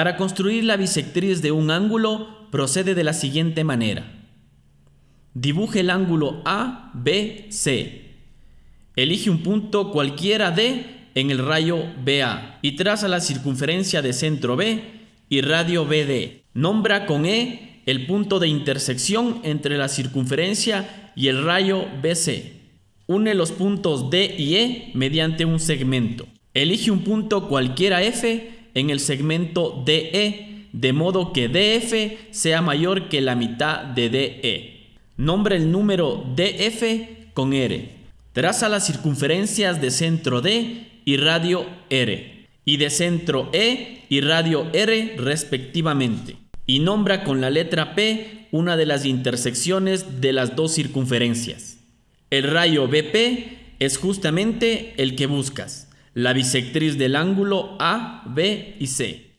Para construir la bisectriz de un ángulo, procede de la siguiente manera. Dibuje el ángulo ABC. Elige un punto cualquiera D en el rayo BA y traza la circunferencia de centro B y radio BD. Nombra con E el punto de intersección entre la circunferencia y el rayo BC. Une los puntos D y E mediante un segmento. Elige un punto cualquiera F en el segmento DE, de modo que DF sea mayor que la mitad de DE. Nombre el número DF con R. Traza las circunferencias de centro D y radio R, y de centro E y radio R respectivamente. Y nombra con la letra P una de las intersecciones de las dos circunferencias. El rayo BP es justamente el que buscas la bisectriz del ángulo A, B y C.